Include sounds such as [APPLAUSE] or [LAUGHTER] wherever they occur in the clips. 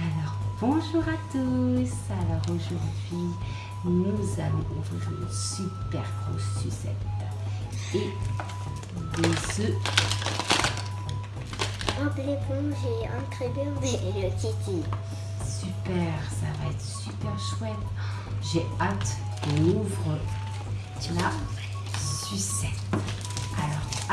Alors, bonjour à tous. Alors aujourd'hui, nous allons ouvrir une super grosse sucette et des œufs. Bob l'éponge et un trébur et le Kitty. Super, ça va être super chouette. J'ai hâte qu'on ouvre la sucette.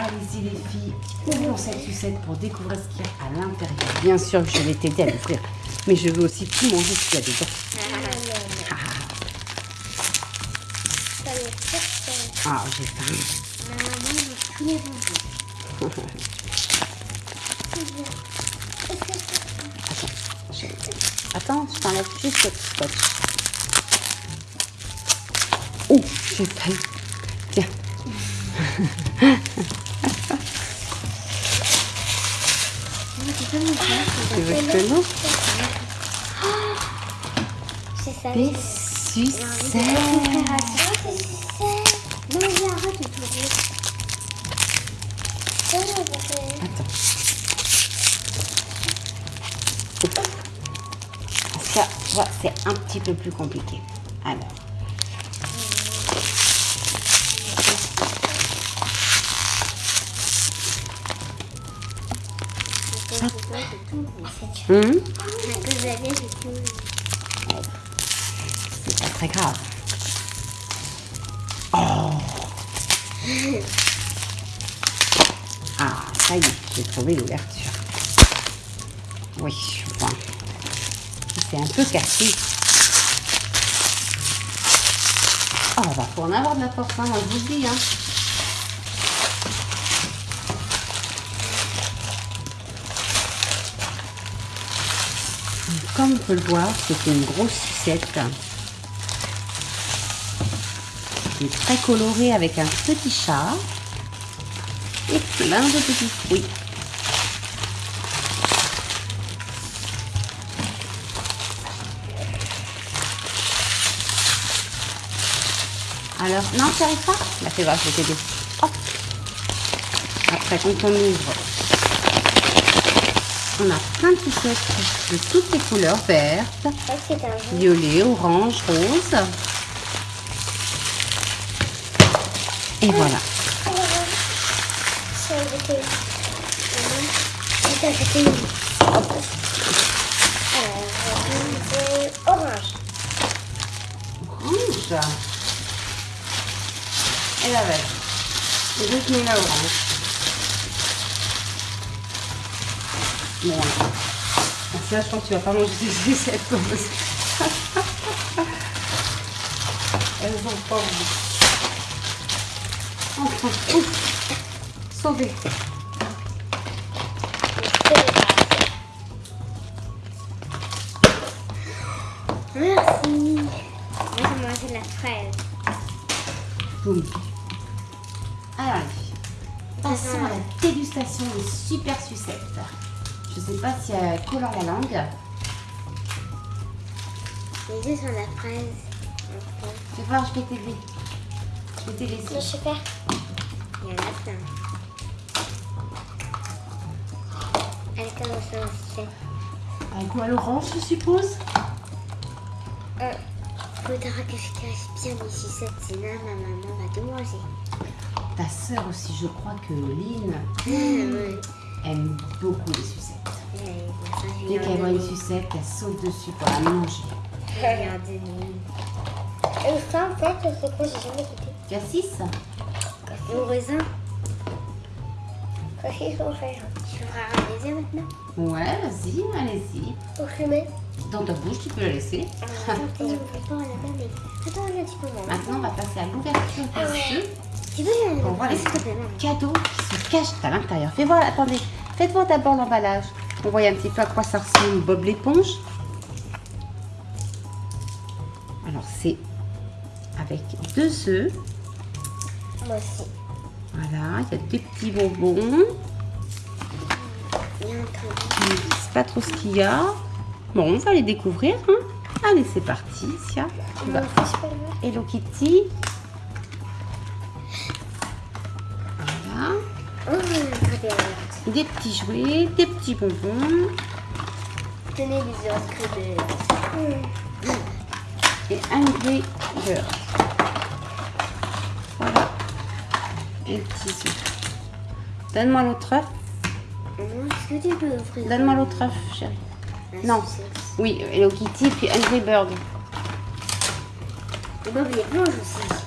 Allez-y les filles, ouvrons cette sucette pour découvrir ce qu'il y a à l'intérieur. Bien sûr que je vais t'aider à l'ouvrir, mais je veux aussi tout manger ce qu'il y a dedans. Fait Ah, j'ai faim. [LAUGHS] Attends, je t'enlève juste cette scotch. Oh, j'ai faim. Tiens. [LAUGHS] Tu C'est ça. Des sucettes. Attends. Ça, c'est un petit peu plus compliqué. Alors. Hum, c'est pas très grave. Oh Ah, ça y est, j'ai trouvé l'ouverture. Oui, enfin, c'est un peu cassé. Oh, on va en avoir de la force, hein, je vous le dis. Hein. Comme on peut le voir, c'est une grosse sucette est très colorée avec un petit chat et plein de petits fruits. Alors, non, tu arrives pas Bah, c'est grave, je vais t'aider. Hop Après, quand on ouvre, on a plein de sucettes de toutes les couleurs, vertes, violet, orange, rose. Et voilà. Orange. Orange. Et la verte. Et donc, mais la orange. Bon. Ça, je pense que tu vas pas manger parce que- [LAUGHS] Elles ont pas envie. Enfin, ouf. Sauvé. Merci. Moi, j'ai mangé la fraise. Boum. Les filles, passons à la dégustation des super sucettes. Je sais pas si elle colore la langue. Les œufs sont la fraise. Vas voir, je vais t'aider. Je vais t'aider. Je sais faire. Il y en a plein. Elle commence à. Un goût à l'orange, je suppose? Euh, faudra que je cache bien les sucettes, sinon ma maman va tout manger. Ta sœur aussi, je crois que Lynn Mmh. Aime beaucoup les sucettes. Dès Dès qu'elle voit une sucette, elle saute dessus pour la manger. Regardez. Et ça, en fait, c'est quoi J'ai jamais goûté. Cassis? Le raisin. Qu'est-ce qu'il faut faire Tu feras un raisin maintenant Ouais, vas-y, allez-y. Pour fumer Dans ta bouche, tu peux la laisser. Attends. Attends, là, tu peux manger. Maintenant, on va passer à l'ouverture Ah des ouais. œufs. Tu veux On voit les cadeaux qui se cachent à l'intérieur. Fais voir, attendez, faites voir d'abord l'emballage. On voit un petit peu à quoi ça ressemble Bob l'éponge. Alors c'est avec deux œufs. Moi aussi. Voilà, il y a des petits bonbons. Il y a un truc. Je ne sais pas trop ce qu'il y a. Bon, on va les découvrir. hein. Allez, c'est parti, Sia. Tu vas-. Hello Kitty. Des petits jouets, des petits bonbons Tenez les autres et Angry Bird. Voilà. Et petits œufs. Donne-moi l'autre œuf. Est-ce que tu peux ouvrir Donne-moi l'autre œuf, chérie. la Non. sucette Oui, Hello Kitty puis Angry Bird. Et Bob aussi.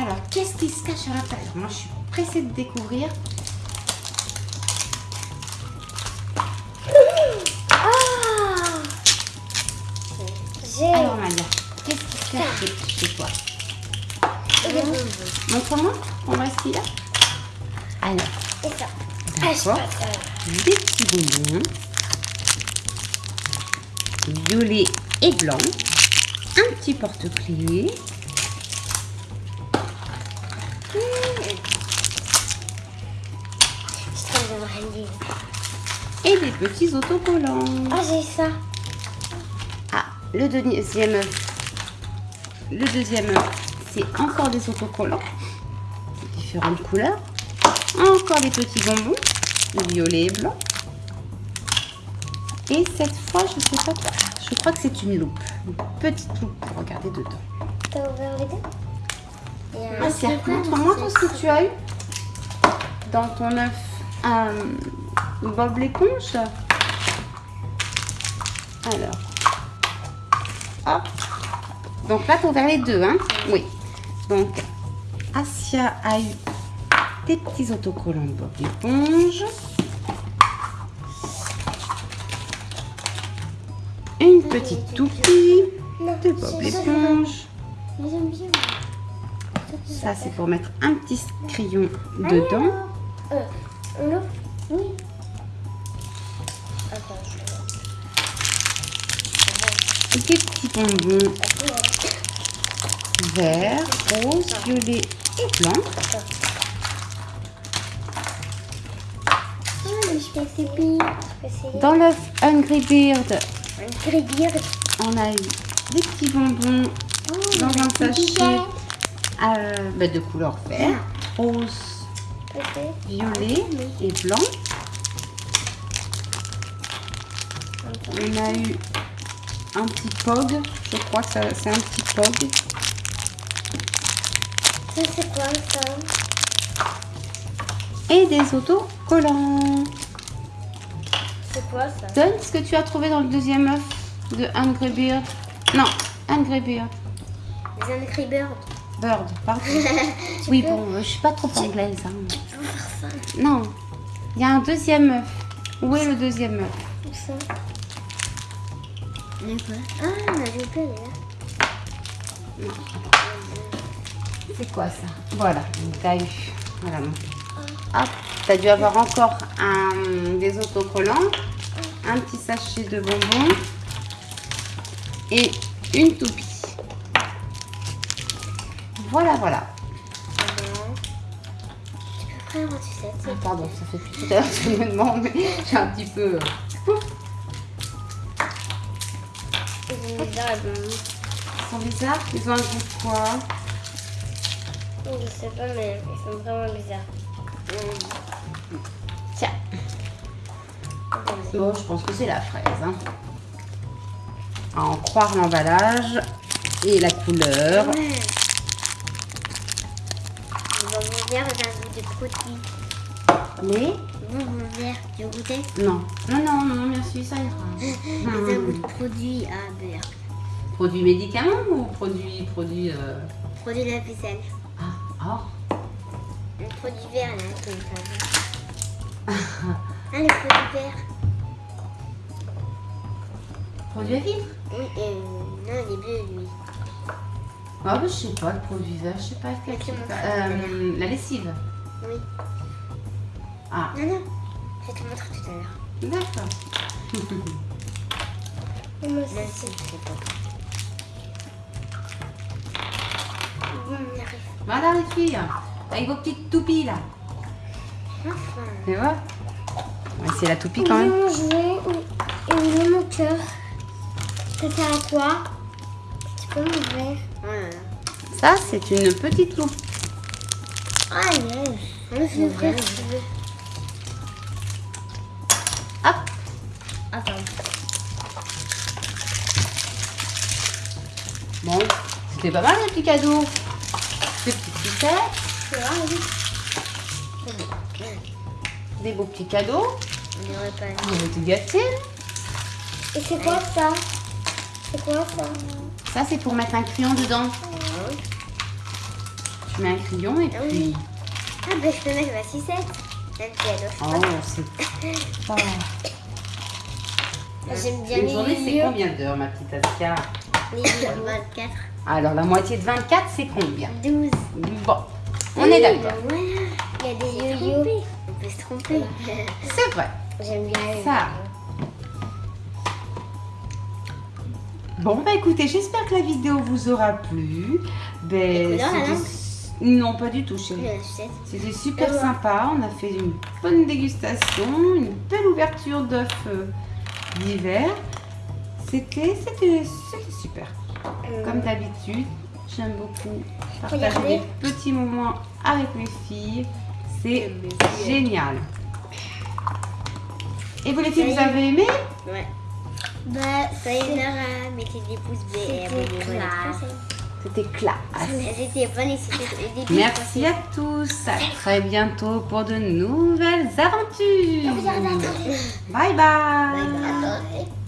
Alors, qu'est-ce qui se cache à l'intérieur Moi, je suis pressée de découvrir. Ah Alors, Malia, qu'est-ce qui se cache chez toi bonbons. Montre-moi, on va ici là. Alors, Et ça. Ah. Des petits bonbons. Violet et blanc. Un petit porte-clés. Et des petits autocollants. Ah, j'ai ça. Ah, le deuxième. Le deuxième c'est encore des autocollants. Différentes couleurs. Encore des petits bonbons. Violet et blanc. Et cette fois, je sais pas quoi. Je crois que c'est une loupe. Une petite loupe pour regarder dedans. T'as ouvert les deux? Montre-moi tout ce que tu as eu dans ton œuf euh, Bob l'éponge. Alors. Hop. Donc là, as ouvert les deux, hein Oui. Donc, Asia a eu des petits autocollants de Bob l'éponge. Une petite toupie de Bob l'éponge. Ça, c'est pour mettre un petit crayon dedans. On l'ouvre Oui. Attends, je Des petits bonbons verts, roses, violets et blancs. Ah, Dans l'œuf Hungry gribir. on a eu des petits bonbons Oh, dans un sachet euh, bah, de couleur vert, rose. Violet et blanc. On a eu un petit pog, je crois que c'est un petit pog. Ça, c'est quoi ça? Et des autocollants. C'est quoi ça? Donne ce que tu as trouvé dans le deuxième œuf de Hungry Bird. Non, Hungry Bird. Les Angry. Bird, pardon. [LAUGHS] Oui, peux- bon, je suis pas trop anglaise. hein. Tu peux faire ça Non, il y a un deuxième œuf. Où est le deuxième œuf Où ça? Mais quoi? Ah, on a. C'est quoi ça? Voilà, t'as eu. Voilà. donc. Hop, t'as dû avoir encore un, des autocollants, un petit sachet de bonbons et une toupie. Voilà, voilà. Tu peux prendre. Ah, pardon, ça fait plus tout à l'heure que je me demande, mais j'ai un petit peu. Ils ont bizarre, elles ont- Ils sont bizarres Ils ont un goût de quoi? Je sais pas, mais ils sont vraiment bizarres. Tiens. Bon, je pense que c'est la fraise. Hein. À en croire l'emballage et la couleur. Ouais. Vert, un goût de Le bonbon vert, tu veux goûter Non. Non, non, non, merci, ça ira. J'ai un goût de produit à beurre. Produit médicament ou produit. produit euh, Produit de la ficelle. Ah, oh. Le produit vert là, comme ça. [LAUGHS] Ah, le produit vert. Produit à vivre Oui, euh, non, il est bleu lui. Ah, bah, je sais pas, le produit vert, je sais pas quel. Ok, je sais mon pas. frère, Euh, la lessive. Oui. Ah, Non, non, je vais te montrer tout à l'heure. d'accord. [LAUGHS] Sais pas. Bon, on y arrive. Voilà les filles. Avec vos petites toupies là. Enfin. Tu vois? C'est la toupie quand même. Où- est mon cœur Ça sert à quoi? Tu peux m'ouvrir? Ça, c'est une petite loupe. Ah si tu veux. Hop. Attends. Bon, c'était pas mal les petits cadeaux. Des petites oui. des beaux petits cadeaux. On dirait pas. On va te gâter. Et c'est quoi ça? C'est quoi ça? Ça, c'est pour mettre un crayon dedans. Tu mets un crayon et Ah oui. puis. Ah bah je peux mettre ma sucette. Même Oh, c'est pas. [LAUGHS] J'aime bien Une les journée, c'est combien d'heures, ma petite Aska Les yo-yo. 24. Alors, la moitié de 24, c'est combien 12. Bon, on est d'accord. Voilà. Il y a des yo-yo. On peut se tromper. C'est vrai. [LAUGHS] J'aime bien Ça. Bon, bah écoutez, j'espère que la vidéo vous aura plu. Ben, couleurs, Non, pas du tout, chérie. C'était super voilà. sympa. On a fait une bonne dégustation, une belle ouverture d'œufs euh, d'hiver. C'était, super. Euh, Comme d'habitude, j'aime beaucoup partager Regardez. des petits moments avec mes filles. C'est génial. Et vous les filles, vous avez aimé? Ouais. Bah, Nora, mettez des pouces bleus et abonnez-vous. C'était classe. C'était bon et c'était. Merci à tous. À très bientôt pour de nouvelles aventures. Bye bye. Bye bye.